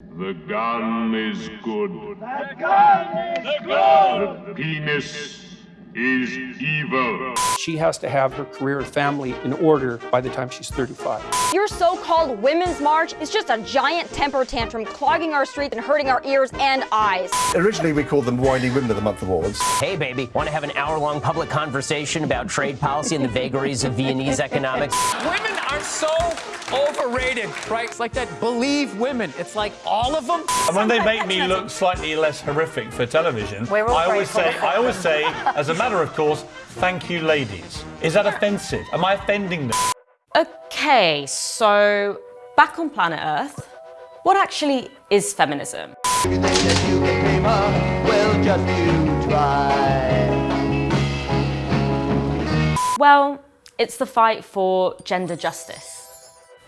The gun is good. The gun is good. The penis is evil. She has to have her career and family in order by the time she's 35. Your so-called Women's March is just a giant temper tantrum clogging our streets and hurting our ears and eyes. Originally, we called them Whiny Women of the Month awards. Hey, baby, want to have an hour-long public conversation about trade policy and the vagaries of Viennese economics? Women are so overrated, right? It's like that believe women. It's like all of them. And when they make me look slightly less horrific for television, I always say, I always say, as a matter of course, thank you, ladies. Is that offensive? Am I offending them? Okay, so back on planet Earth, what actually is feminism? Well, it's the fight for gender justice.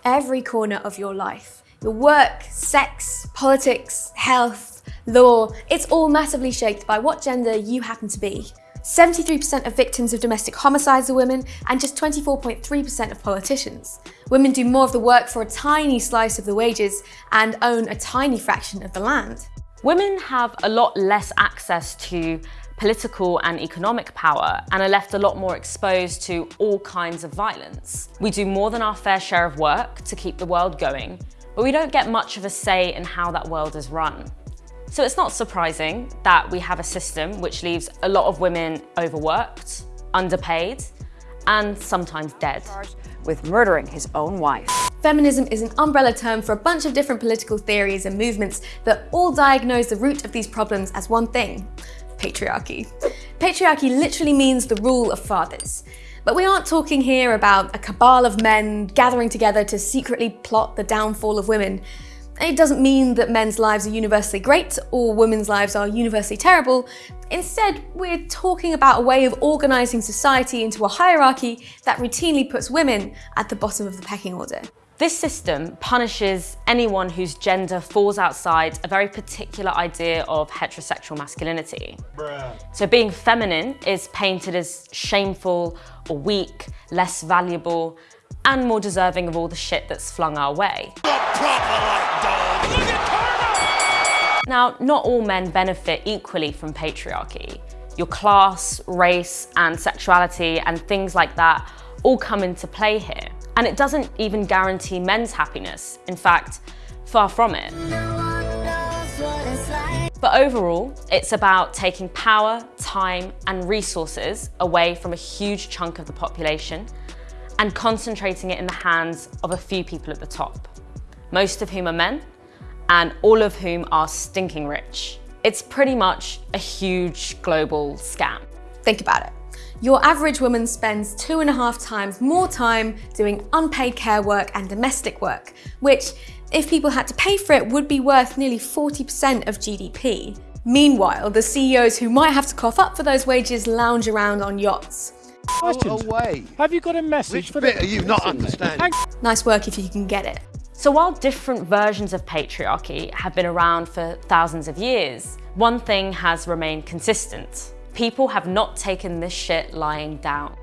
every corner of your life. Your work, sex, politics, health, law, it's all massively shaped by what gender you happen to be. 73% of victims of domestic homicides are women, and just 24.3% of politicians. Women do more of the work for a tiny slice of the wages and own a tiny fraction of the land. Women have a lot less access to political and economic power and are left a lot more exposed to all kinds of violence. We do more than our fair share of work to keep the world going, but we don't get much of a say in how that world is run. So it's not surprising that we have a system which leaves a lot of women overworked, underpaid, and sometimes dead. With murdering his own wife. Feminism is an umbrella term for a bunch of different political theories and movements that all diagnose the root of these problems as one thing patriarchy. Patriarchy literally means the rule of fathers. But we aren't talking here about a cabal of men gathering together to secretly plot the downfall of women. It doesn't mean that men's lives are universally great or women's lives are universally terrible. Instead, we're talking about a way of organising society into a hierarchy that routinely puts women at the bottom of the pecking order. This system punishes anyone whose gender falls outside a very particular idea of heterosexual masculinity. So being feminine is painted as shameful or weak, less valuable, and more deserving of all the shit that's flung our way. Now, not all men benefit equally from patriarchy. Your class, race, and sexuality and things like that all come into play here. And it doesn't even guarantee men's happiness. In fact, far from it. But overall, it's about taking power, time, and resources away from a huge chunk of the population and concentrating it in the hands of a few people at the top, most of whom are men, and all of whom are stinking rich. It's pretty much a huge global scam. Think about it. Your average woman spends two and a half times more time doing unpaid care work and domestic work, which, if people had to pay for it, would be worth nearly 40% of GDP. Meanwhile, the CEOs who might have to cough up for those wages lounge around on yachts. Questions. away. Have you got a message Which for bit the are you not understanding? Nice work if you can get it. So while different versions of patriarchy have been around for thousands of years, one thing has remained consistent. People have not taken this shit lying down.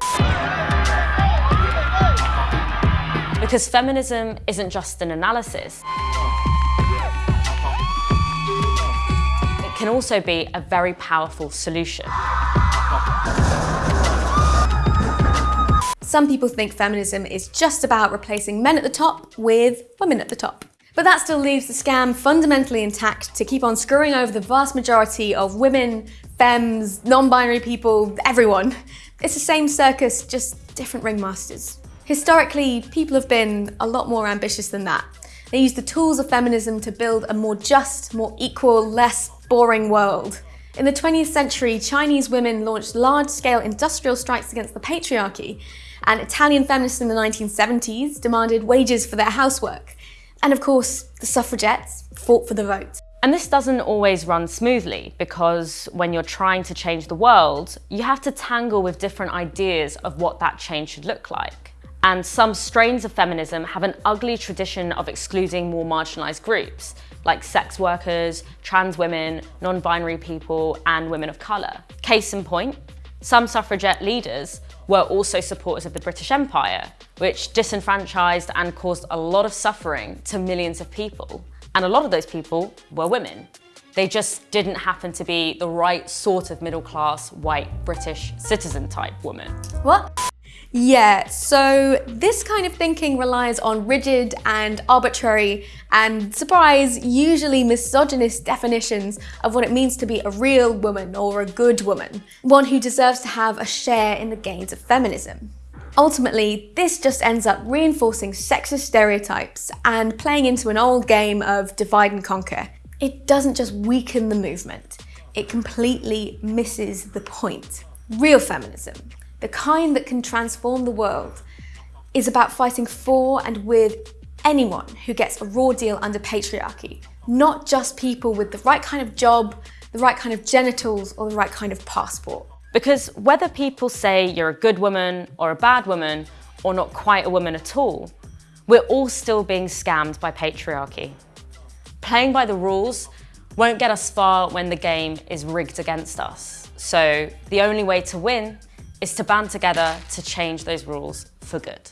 Because feminism isn't just an analysis. It can also be a very powerful solution. Some people think feminism is just about replacing men at the top with women at the top. But that still leaves the scam fundamentally intact to keep on screwing over the vast majority of women, femmes, non-binary people, everyone. It's the same circus, just different ringmasters. Historically, people have been a lot more ambitious than that. They used the tools of feminism to build a more just, more equal, less boring world. In the 20th century, Chinese women launched large-scale industrial strikes against the patriarchy, and Italian feminists in the 1970s demanded wages for their housework. And of course, the suffragettes fought for the vote. And this doesn't always run smoothly because when you're trying to change the world, you have to tangle with different ideas of what that change should look like. And some strains of feminism have an ugly tradition of excluding more marginalized groups, like sex workers, trans women, non-binary people, and women of color. Case in point, some suffragette leaders were also supporters of the British Empire, which disenfranchised and caused a lot of suffering to millions of people. And a lot of those people were women. They just didn't happen to be the right sort of middle class, white, British citizen type woman. What? Yeah, so this kind of thinking relies on rigid and arbitrary and, surprise, usually misogynist definitions of what it means to be a real woman or a good woman, one who deserves to have a share in the gains of feminism. Ultimately, this just ends up reinforcing sexist stereotypes and playing into an old game of divide and conquer. It doesn't just weaken the movement, it completely misses the point. Real feminism, the kind that can transform the world, is about fighting for and with anyone who gets a raw deal under patriarchy, not just people with the right kind of job, the right kind of genitals, or the right kind of passport. Because whether people say you're a good woman or a bad woman, or not quite a woman at all, we're all still being scammed by patriarchy. Playing by the rules won't get us far when the game is rigged against us. So the only way to win is to band together to change those rules for good.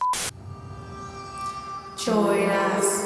Join us.